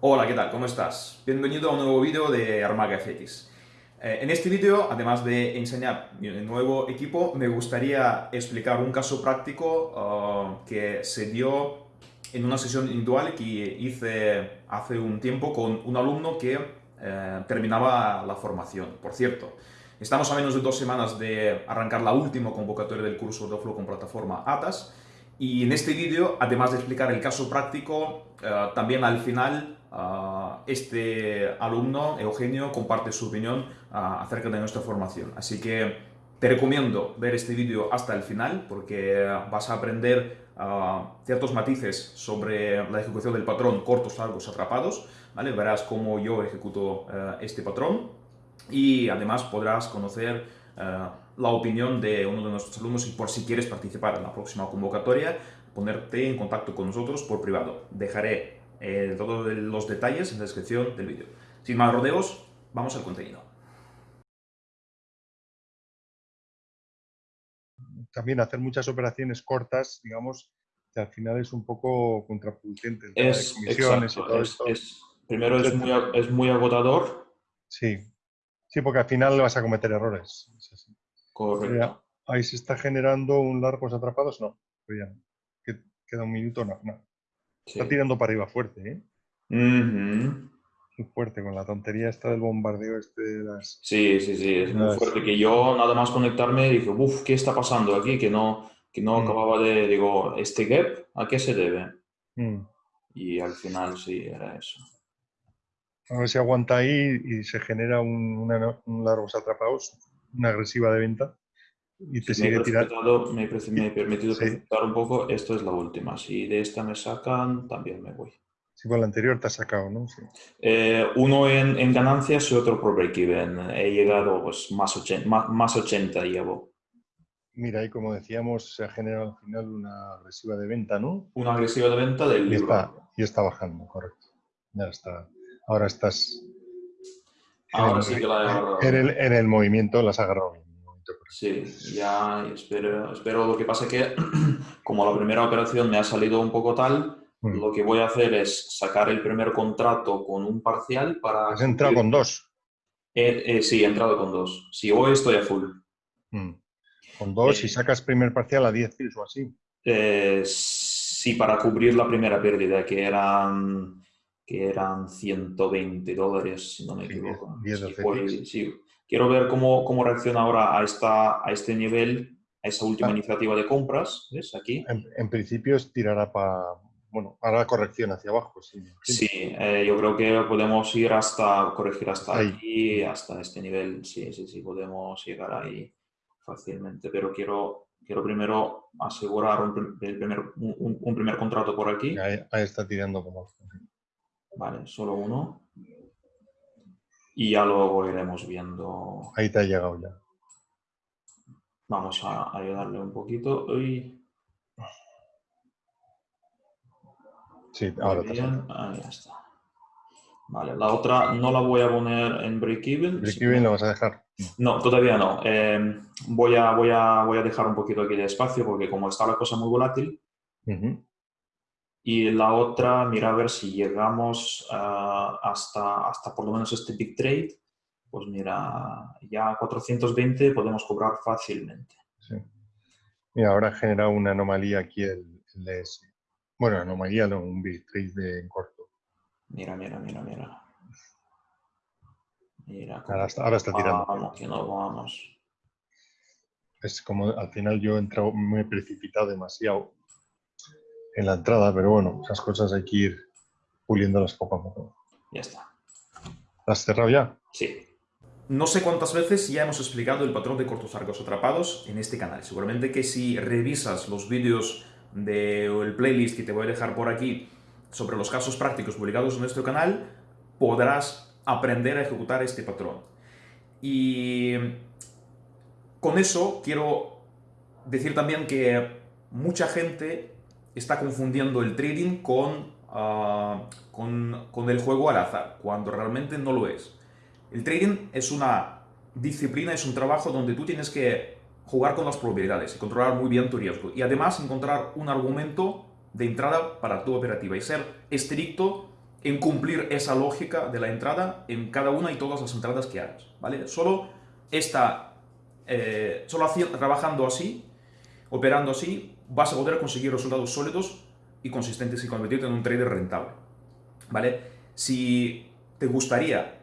Hola, ¿qué tal? ¿Cómo estás? Bienvenido a un nuevo vídeo de Armaga FX. Eh, en este vídeo, además de enseñar mi nuevo equipo, me gustaría explicar un caso práctico uh, que se dio en una sesión individual que hice hace un tiempo con un alumno que eh, terminaba la formación. Por cierto, estamos a menos de dos semanas de arrancar la última convocatoria del curso de Flow con plataforma ATAS y en este vídeo, además de explicar el caso práctico, eh, también al final este alumno, Eugenio, comparte su opinión acerca de nuestra formación. Así que te recomiendo ver este vídeo hasta el final porque vas a aprender ciertos matices sobre la ejecución del patrón cortos, largos, atrapados. ¿vale? Verás cómo yo ejecuto eh, este patrón y además podrás conocer eh, la opinión de uno de nuestros alumnos y por si quieres participar en la próxima convocatoria, ponerte en contacto con nosotros por privado. Dejaré eh, todos los detalles en la descripción del vídeo. Sin más rodeos, vamos al contenido. también hacer muchas operaciones cortas, digamos, que al final es un poco contraproducente. Es, primero es muy, es muy agotador. Sí, sí, porque al final vas a cometer errores. Correcto. ahí se está generando un largos atrapados, no, ya Queda un minuto, no, no. Está tirando para arriba fuerte, ¿eh? muy fuerte con la tontería esta del bombardeo este de las... Sí, sí, sí, es muy fuerte. Que yo nada más conectarme dije, uff, ¿qué está pasando aquí? Que no, que no mm. acababa de... Digo, ¿este gap a qué se debe? Mm. Y al final sí, era eso. A ver si aguanta ahí y se genera un, un largos atrapados, una agresiva de venta y te sigue tirando. Me, me, he permitido sí. un poco, esto es la última. Si de esta me sacan, también me voy. Sí, con la anterior te has sacado, ¿no? Eh, uno en, en, ganancias y otro por break-even. He llegado pues, más, 80, más, 80 llevo. Mira, y como decíamos, se ha generado al final una agresiva de venta, ¿no? Una agresiva de venta del y está, y está bajando, correcto. Ya está. Ahora estás... Ahora en sí que la he agarrado. En el, en el movimiento las has agarrado bien. Sí, ya espero, espero. Lo que pasa es que, como la primera operación me ha salido un poco tal, Mm. Lo que voy a hacer es sacar el primer contrato con un parcial para... ¿Has entrado con dos? Eh, eh, sí, he entrado con dos. Si hoy estoy a full. Mm. Con dos y eh, sacas primer parcial a 10 kills o así. sí, para cubrir la primera pérdida, que eran, que eran 120 dólares, si no me equivoco. sí, Quiero ver cómo, cómo reacciona ahora a, esta, a este nivel, a esa última ah. iniciativa de compras. ¿Ves? Aquí. En, en principio tirará para bueno, corrección hacia abajo. Sí, sí eh, yo creo que podemos ir hasta, corregir hasta aquí, hasta este nivel. Sí, sí, sí, podemos llegar ahí fácilmente, pero quiero, quiero primero asegurar un, primer, un, primer contrato por aquí. Ahí, está tirando como... Vale, solo uno. Y ya luego iremos viendo... Ahí te ha llegado ya. Vamos a ayudarle un poquito. Uy. Sí, ahora bien. Ahí está. Vale, la otra no la voy a poner en break-even. ¿Break-even lo vas a dejar? No, todavía no. Em, voy, a, voy, a, voy a dejar un poquito aquí de espacio porque como está la cosa muy volátil. Y la otra, mira a ver si llegamos ah, hasta, hasta por lo menos este big trade. Pues mira, ya 420 podemos cobrar fácilmente. Sí. Mira, ahora genera una anomalía aquí el, el DS. Bueno, anomalía no, un bitrate de en corto. Mira, mira, mira, mira. Mira ahora, está, ahora está tirando. Vamos, que no vamos. Es como al final yo he entrado, me he precipitado demasiado en la entrada, pero bueno, esas cosas hay que ir puliéndolas poco a poco. Ya está. ¿Has cerrado ya? Sí. No sé cuántas veces ya hemos explicado el patrón de cortos arcos atrapados en este canal. Seguramente que si revisas los vídeos del playlist que te voy a dejar por aquí sobre los casos prácticos publicados en nuestro canal, podrás aprender a ejecutar este patrón. Y con eso quiero decir también que mucha gente está confundiendo el trading con, ah, con, con el juego al azar, cuando realmente no lo es. El trading es una disciplina, es un trabajo donde tú tienes que jugar con las probabilidades y controlar muy bien tu riesgo. Y además encontrar un argumento de entrada para tu operativa y ser estricto en cumplir esa lógica de la entrada en cada una y todas las entradas que hagas, ¿vale? Solo, esta, eh, solo trabajando así, operando así, vas a poder conseguir resultados sólidos y consistentes y convertirte en un trader rentable, ¿vale? Si te gustaría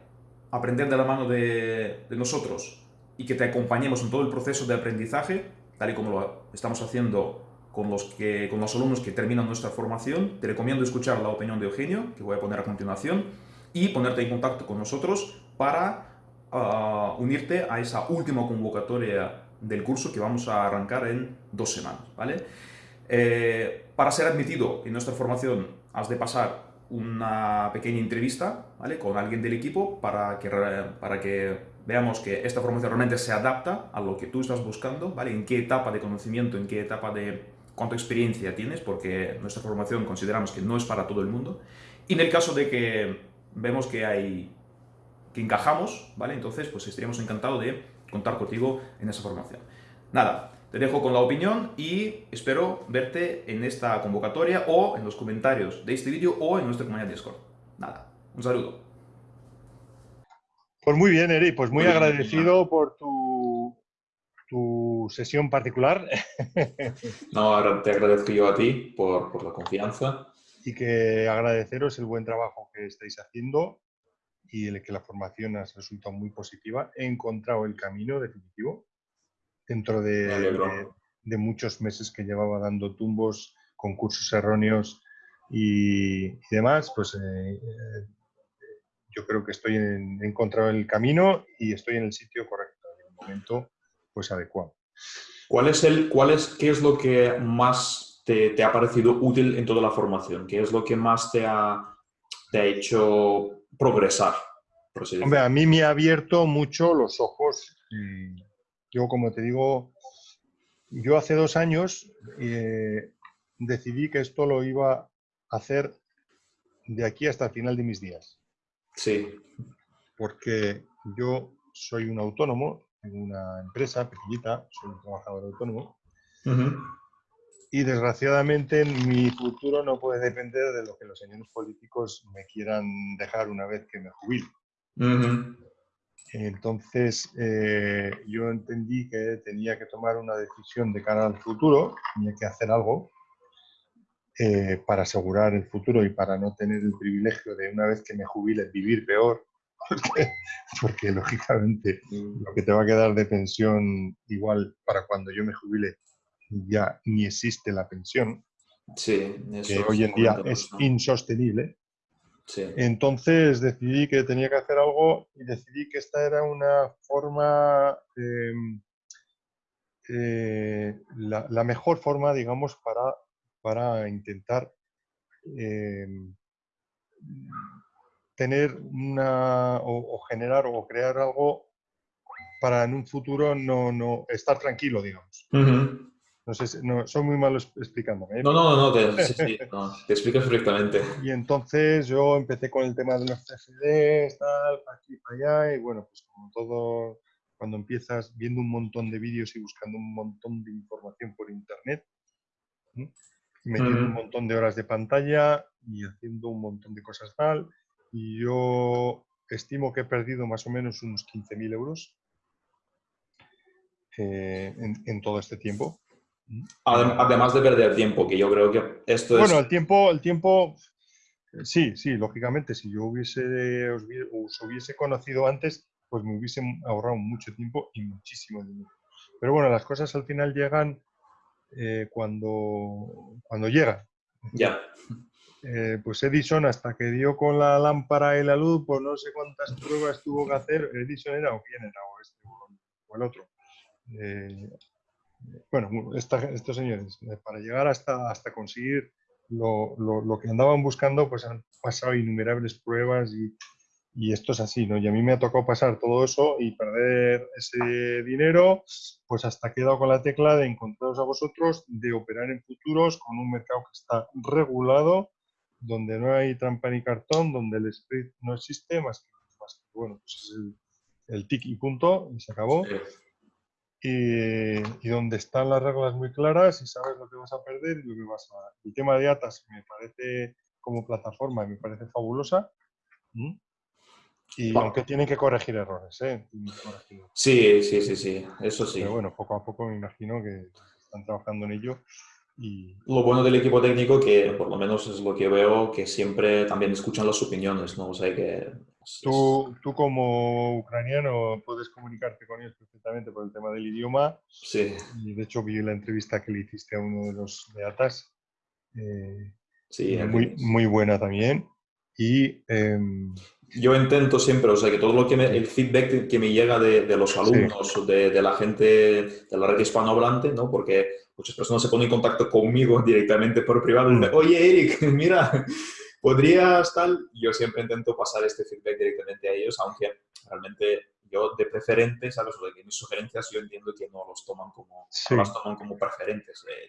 aprender de la mano de, nosotros y que te acompañemos en todo el proceso de aprendizaje, tal y como lo estamos haciendo con los, que, con los alumnos que terminan nuestra formación. Te recomiendo escuchar la opinión de Eugenio, que voy a poner a continuación, y ponerte en contacto con nosotros para ah, unirte a esa última convocatoria del curso que vamos a arrancar en dos semanas. ¿vale? Eh, para ser admitido en nuestra formación has de pasar una pequeña entrevista ¿vale? con alguien del equipo para que, para que veamos que esta formación realmente se adapta a lo que tú estás buscando, ¿vale? en qué etapa de conocimiento, en qué etapa de cuánta experiencia tienes, porque nuestra formación consideramos que no es para todo el mundo. Y en el caso de que vemos que hay que encajamos, ¿vale? Entonces, pues estaríamos encantados de contar contigo en esa formación. Nada, te dejo con la opinión y espero verte en esta convocatoria o en los comentarios de este vídeo o en nuestra comunidad Discord. Nada, un saludo. Pues muy bien, Eri, pues muy, agradecido por tu tu sesión particular. No, te agradezco yo a ti por, por, la confianza. Y que agradeceros el buen trabajo que estáis haciendo y el que la formación ha resultado muy positiva. He encontrado el camino definitivo dentro de, de, muchos meses que llevaba dando tumbos, concursos erróneos y, demás. Pues eh, eh, yo creo que estoy en, he encontrado el camino y estoy en el sitio correcto. En el momento pues adecuado. ¿Cuál es el, cuál es, ¿Qué es lo que más te, ha parecido útil en toda la formación? ¿Qué es lo que más te ha, te ha hecho progresar? Hombre, a mí me ha abierto mucho los ojos. Yo, como te digo, yo hace dos años eh, decidí que esto lo iba a hacer de aquí hasta el final de mis días. Sí. Porque yo soy un autónomo, una empresa pequeñita, soy un trabajador autónomo. Y desgraciadamente mi futuro no puede depender de lo que los señores políticos me quieran dejar una vez que me jubile. Entonces eh, yo entendí que tenía que tomar una decisión de cara al futuro, tenía que hacer algo eh, para asegurar el futuro y para no tener el privilegio de una vez que me jubile vivir peor porque, lógicamente mm. lo que te va a quedar de pensión igual para cuando yo me jubile ya ni existe la pensión, sí, que hoy en día es insostenible. Entonces decidí que tenía que hacer algo y decidí que esta era una forma, em, eh, la, mejor forma, digamos, para, para intentar em, tener una o, generar o crear algo para en un futuro no, no estar tranquilo, digamos. No sé, no, soy muy malo explicándome. ¿eh? No, no, no, te, sí, sí, te explicas perfectamente. Y entonces yo empecé con el tema de los CFDs, tal, aquí, para allá, y bueno, pues como todo, cuando empiezas viendo un montón de vídeos y buscando un montón de información por internet, metiendo un montón de horas de pantalla y haciendo un montón de cosas tal, y yo estimo que he perdido más o menos unos 15.000 euros eh, en, todo este tiempo. Además de perder tiempo, que yo creo que esto es... Bueno, el tiempo, el tiempo, eh, sí, sí, lógicamente, si yo hubiese, os, hubiese conocido antes, pues me hubiese ahorrado mucho tiempo y muchísimo dinero. Pero bueno, las cosas al final llegan eh, cuando, cuando llegan. Ya. Eh, pues Edison, hasta que dio con la lámpara y la luz, pues no sé cuántas pruebas tuvo que hacer. Edison era o quién era, o este o el otro. Eh, bueno, estos señores, eh, para llegar hasta, hasta conseguir lo, lo, que andaban buscando, pues han pasado innumerables pruebas y, y esto es así, ¿no? Y a mí me ha tocado pasar todo eso y perder ese dinero, pues hasta he quedado con la tecla de encontraros a vosotros, de operar en futuros con un mercado que está regulado donde no hay trampa ni cartón, donde el script no existe, más que, bueno, pues es el, el, tick y punto, y se acabó. Y, y, donde están las reglas muy claras y sabes lo que vas a perder y lo que vas a... El tema de ATAS me parece como plataforma me parece fabulosa. Y aunque tienen que corregir errores, ¿eh? Sí, sí, sí, sí, eso sí. Pero bueno, poco a poco me imagino que están trabajando en ello. Y... Lo bueno del equipo técnico, que por lo menos es lo que veo, que siempre también escuchan las opiniones, ¿no? O sea que... Tú, tú como ucraniano puedes comunicarte con ellos perfectamente por el tema del idioma. Sí. Y de hecho vi la entrevista que le hiciste a uno de los beatas. Eh, sí, muy, muy buena también. Y em, yo intento siempre, o sea, que todo lo que me, el feedback que me llega de, de los alumnos, de, de, la gente de la red hispanohablante, ¿no? Porque muchas personas se ponen en contacto conmigo directamente por privado y dicen, oye, Eric, mira, ¿podrías tal? Yo siempre intento pasar este feedback directamente a ellos, aunque realmente yo de preferente, ¿sabes? O de que mis sugerencias yo entiendo que no los toman como, las toman como preferentes. Eh,